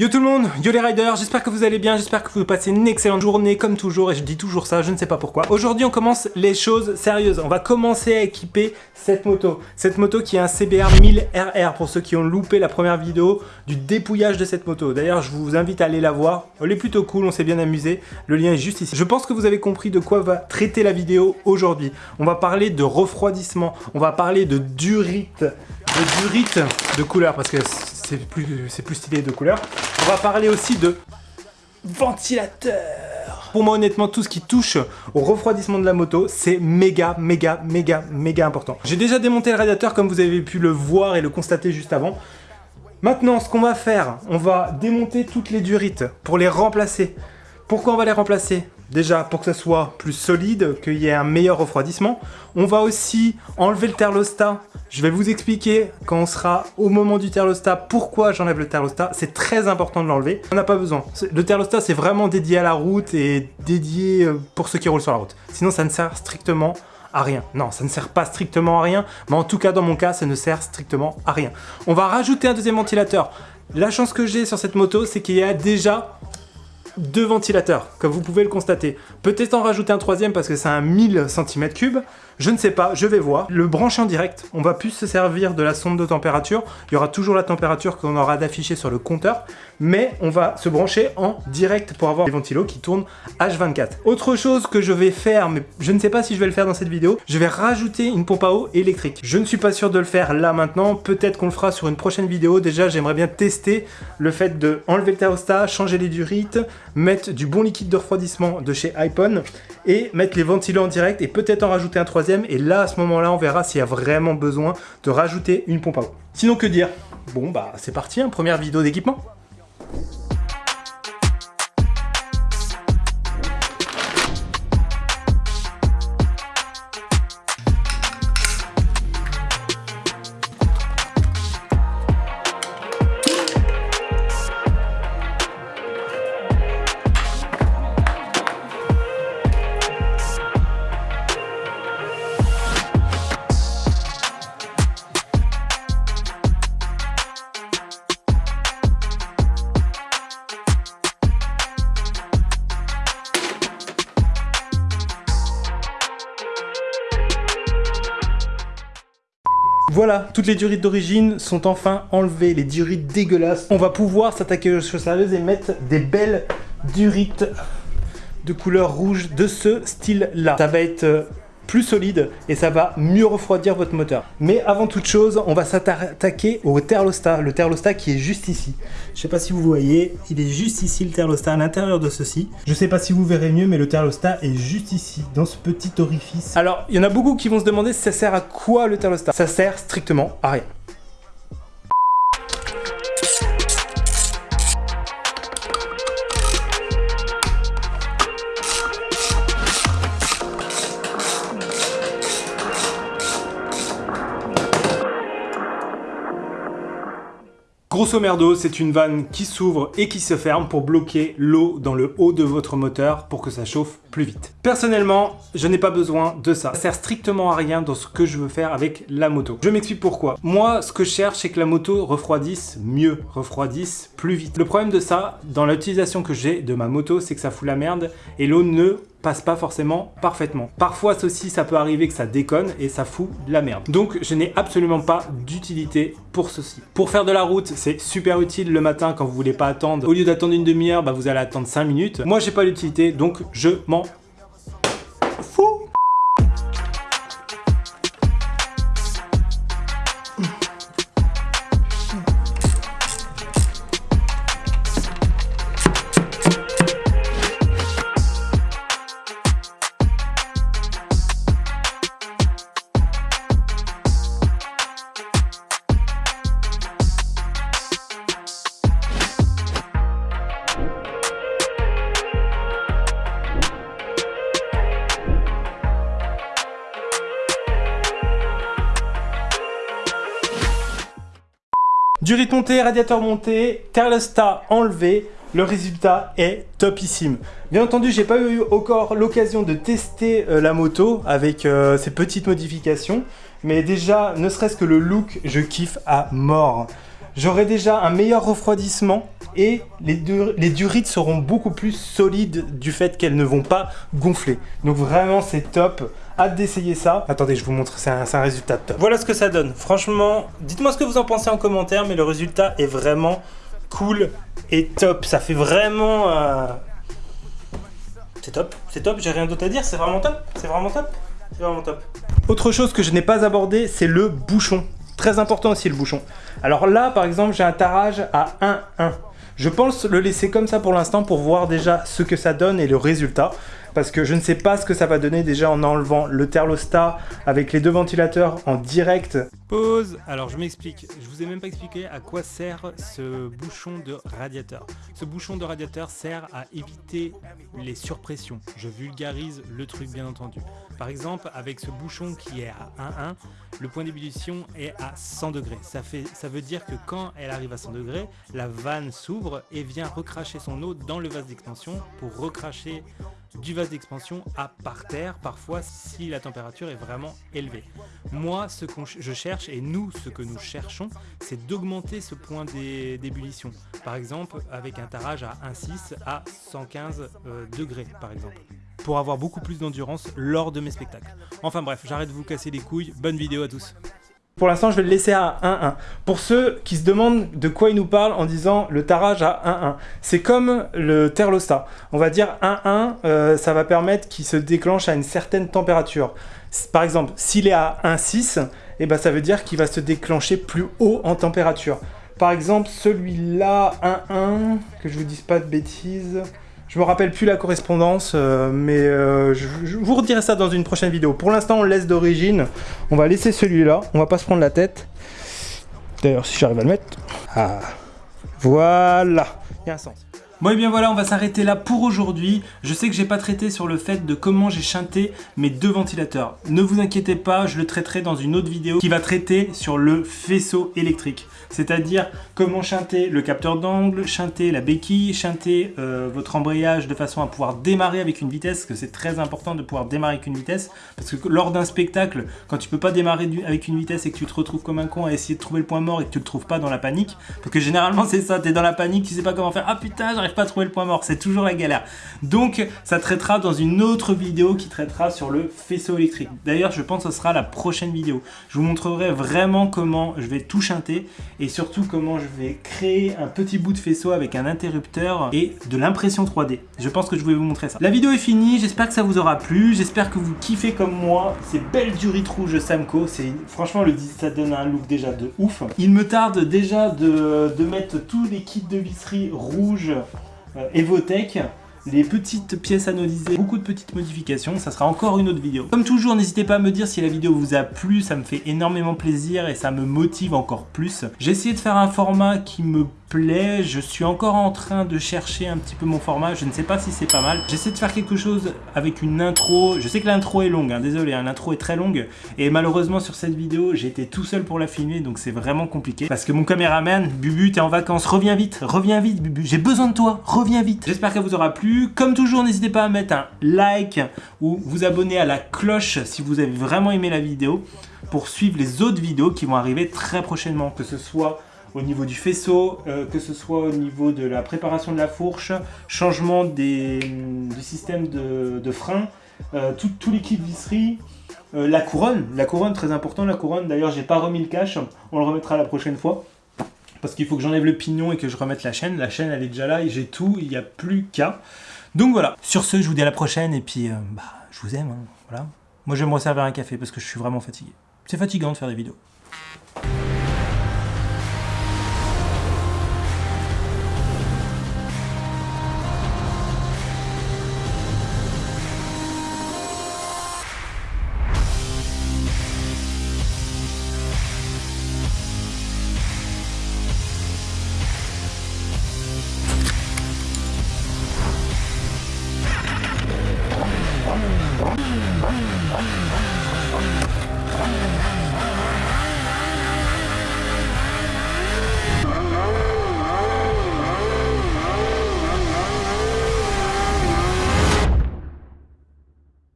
Yo tout le monde, yo les riders, j'espère que vous allez bien, j'espère que vous passez une excellente journée comme toujours et je dis toujours ça, je ne sais pas pourquoi. Aujourd'hui on commence les choses sérieuses, on va commencer à équiper cette moto. Cette moto qui est un CBR 1000RR pour ceux qui ont loupé la première vidéo du dépouillage de cette moto. D'ailleurs je vous invite à aller la voir, elle est plutôt cool, on s'est bien amusé, le lien est juste ici. Je pense que vous avez compris de quoi va traiter la vidéo aujourd'hui. On va parler de refroidissement, on va parler de durite, de durite de couleur parce que c'est plus, plus stylé de couleur. On va parler aussi de ventilateur. Pour moi, honnêtement, tout ce qui touche au refroidissement de la moto, c'est méga, méga, méga, méga important. J'ai déjà démonté le radiateur comme vous avez pu le voir et le constater juste avant. Maintenant, ce qu'on va faire, on va démonter toutes les durites pour les remplacer. Pourquoi on va les remplacer? Déjà, pour que ça soit plus solide, qu'il y ait un meilleur refroidissement. On va aussi enlever le thermostat. Je vais vous expliquer quand on sera au moment du thermostat pourquoi j'enlève le thermostat. C'est très important de l'enlever. On n'a pas besoin. Le thermostat, c'est vraiment dédié à la route et dédié euh, pour ceux qui roulent sur la route. Sinon, ça ne sert strictement à rien. Non, ça ne sert pas strictement à rien, mais en tout cas, dans mon cas, ça ne sert strictement à rien. On va rajouter un deuxième ventilateur. La chance que j'ai sur cette moto, c'est qu'il y a déjà deux ventilateurs, comme vous pouvez le constater. Peut-être en rajouter un troisième parce que c'est un 1000 cm3. Je ne sais pas, je vais voir. Le brancher en direct, on va plus se servir de la sonde de température. Il y aura toujours la température qu'on aura d'afficher sur le compteur. Mais on va se brancher en direct pour avoir les ventilos qui tournent H24. Autre chose que je vais faire, mais je ne sais pas si je vais le faire dans cette vidéo, je vais rajouter une pompe à eau électrique. Je ne suis pas sûr de le faire là maintenant. Peut-être qu'on le fera sur une prochaine vidéo. Déjà, j'aimerais bien tester le fait de enlever le thermostat, changer les durites, mettre du bon liquide de refroidissement de chez iPhone et mettre les ventilos en direct et peut-être en rajouter un troisième. Et là, à ce moment-là, on verra s'il y a vraiment besoin de rajouter une pompe à eau. Sinon, que dire? Bon, bah, c'est parti, hein, première vidéo d'équipement. Voilà, toutes les durites d'origine sont enfin enlevées, les durites dégueulasses. On va pouvoir s'attaquer aux choses sérieuses et mettre des belles durites de couleur rouge de ce style-là. Ça va être euh, plus solide et ça va mieux refroidir votre moteur. Mais avant toute chose, on va s'attaquer au thermostat, le thermostat qui est juste ici. Je sais pas si vous voyez, il est juste ici le thermostat à l'intérieur de ceci. Je sais pas si vous verrez mieux, mais le thermostat est juste ici, dans ce petit orifice. Alors, il y en a beaucoup qui vont se demander si ça sert à quoi le thermostat. Ça sert strictement à rien. Grosso merdo, c'est une vanne qui s'ouvre et qui se ferme pour bloquer l'eau dans le haut de votre moteur pour que ça chauffe plus vite. Personnellement, je n'ai pas besoin de ça. Ça sert strictement à rien dans ce que je veux faire avec la moto. Je m'explique pourquoi. Moi, ce que je cherche, c'est que la moto refroidisse mieux, refroidisse plus vite. Le problème de ça, dans l'utilisation que j'ai de ma moto, c'est que ça fout la merde et l'eau ne passe pas forcément parfaitement. Parfois ceci ça peut arriver que ça déconne et ça fout de la merde. Donc je n'ai absolument pas d'utilité pour ceci. Pour faire de la route c'est super utile le matin quand vous voulez pas attendre. Au lieu d'attendre une demi-heure bah, vous allez attendre 5 minutes. Moi j'ai pas l'utilité donc je m'en Durite montée, radiateur monté, thermostat enlevé, le résultat est topissime. Bien entendu, j'ai pas eu encore l'occasion de tester euh, la moto avec euh, ces petites modifications, mais déjà, ne serait-ce que le look, je kiffe à mort. j'aurai déjà un meilleur refroidissement et les, les durites seront beaucoup plus solides du fait qu'elles ne vont pas gonfler. Donc vraiment c'est top, hâte d'essayer ça. Attendez, je vous montre, c'est un, résultat top. Voilà ce que ça donne. Franchement, dites-moi ce que vous en pensez en commentaire, mais le résultat est vraiment cool et top. Ça fait vraiment... Euh, c'est top, c'est top, j'ai rien d'autre à dire, c'est vraiment top, c'est vraiment top, c'est vraiment top. Autre chose que je n'ai pas abordé, c'est le bouchon. Très important aussi le bouchon. Alors là, par exemple, j'ai un tarage à 1-1. Je pense le laisser comme ça pour l'instant pour voir déjà ce que ça donne et le résultat parce que je ne sais pas ce que ça va donner déjà en enlevant le thermostat avec les deux ventilateurs en direct. Pause Alors je m'explique, je vous ai même pas expliqué à quoi sert ce bouchon de radiateur. Ce bouchon de radiateur sert à éviter les surpressions. Je vulgarise le truc bien entendu. Par exemple, avec ce bouchon qui est à 1,1, le point d'ébullition est à 100 degrés. Ça, fait, ça veut dire que quand elle arrive à 100 degrés, la vanne s'ouvre et vient recracher son eau dans le vase d'expansion pour recracher du vase d'expansion à par terre, parfois si la température est vraiment élevée. Moi, ce que je cherche, et nous, ce que nous cherchons, c'est d'augmenter ce point d'ébullition. Par exemple, avec un tarage à 1,6 à 115 euh, degrés, par exemple pour avoir beaucoup plus d'endurance lors de mes spectacles. Enfin bref, j'arrête de vous casser les couilles, bonne vidéo à tous pour l'instant, je vais le laisser à 1-1. Pour ceux qui se demandent de quoi il nous parle en disant le tarage à 1-1, c'est comme le thermostat. On va dire 1-1, euh, ça va permettre qu'il se déclenche à une certaine température. Par exemple, s'il est à 1,6, eh ben, ça veut dire qu'il va se déclencher plus haut en température. Par exemple, celui-là, 1-1, que je vous dise pas de bêtises... Je me rappelle plus la correspondance, euh, mais euh, je, vous redirai ça dans une prochaine vidéo. Pour l'instant, on laisse d'origine. On va laisser celui-là. On va pas se prendre la tête. D'ailleurs, si j'arrive à le mettre. Ah, voilà. Il y a un sens. Bon et bien voilà, on va s'arrêter là pour aujourd'hui. Je sais que j'ai pas traité sur le fait de comment j'ai chanté mes deux ventilateurs. Ne vous inquiétez pas, je le traiterai dans une autre vidéo qui va traiter sur le faisceau électrique. C'est-à-dire comment chanter le capteur d'angle, chanter la béquille, chanter euh, votre embrayage de façon à pouvoir démarrer avec une vitesse, que c'est très important de pouvoir démarrer avec une vitesse, parce que lors d'un spectacle, quand tu peux pas démarrer avec une vitesse et que tu te retrouves comme un con à essayer de trouver le point mort et que tu le trouves pas dans la panique, parce que généralement c'est ça, tu es dans la panique, tu sais pas comment faire, ah putain j'arrive pas trouver le point mort, c'est toujours la galère. Donc ça traitera dans une autre vidéo qui traitera sur le faisceau électrique. D'ailleurs je pense que ce sera la prochaine vidéo. Je vous montrerai vraiment comment je vais tout chanter et surtout comment je vais créer un petit bout de faisceau avec un interrupteur et de l'impression 3D. Je pense que je vais vous montrer ça. La vidéo est finie, j'espère que ça vous aura plu, j'espère que vous kiffez comme moi ces belles durites rouges Samco, franchement le ça donne un look déjà de ouf. Il me tarde déjà de, de mettre tous les kits de visserie rouges Evotech les petites pièces anodisées, beaucoup de petites modifications, ça sera encore une autre vidéo. Comme toujours, n'hésitez pas à me dire si la vidéo vous a plu, ça me fait énormément plaisir et ça me motive encore plus. J'ai essayé de faire un format qui me Je suis encore en train de chercher un petit peu mon format. Je ne sais pas si c'est pas mal. J'essaie de faire quelque chose avec une intro. Je sais que l'intro est longue, hein, désolé, hein, l'intro est très longue. Et malheureusement sur cette vidéo, été tout seul pour la filmer, donc c'est vraiment compliqué. Parce que mon caméraman, Bubu, t'es en vacances, reviens vite, reviens vite Bubu, j'ai besoin de toi, reviens vite. J'espère qu'elle vous aura plu. Comme toujours, n'hésitez pas à mettre un like ou vous abonner à la cloche si vous avez vraiment aimé la vidéo pour suivre les autres vidéos qui vont arriver très prochainement, que ce soit au niveau du faisceau, euh, que ce soit au niveau de la préparation de la fourche, changement des, du système de, frein, euh, tout, tout l'équipe visserie, euh, la couronne, la couronne très important, la couronne d'ailleurs j'ai pas remis le cache, on le remettra la prochaine fois parce qu'il faut que j'enlève le pignon et que je remette la chaîne, la chaîne elle est déjà là et j'ai tout, il n'y a plus qu'à. Donc voilà, sur ce je vous dis à la prochaine et puis bah, je vous aime, hein, voilà. Moi je vais me resservir un café parce que je suis vraiment fatigué. C'est fatigant de faire des vidéos.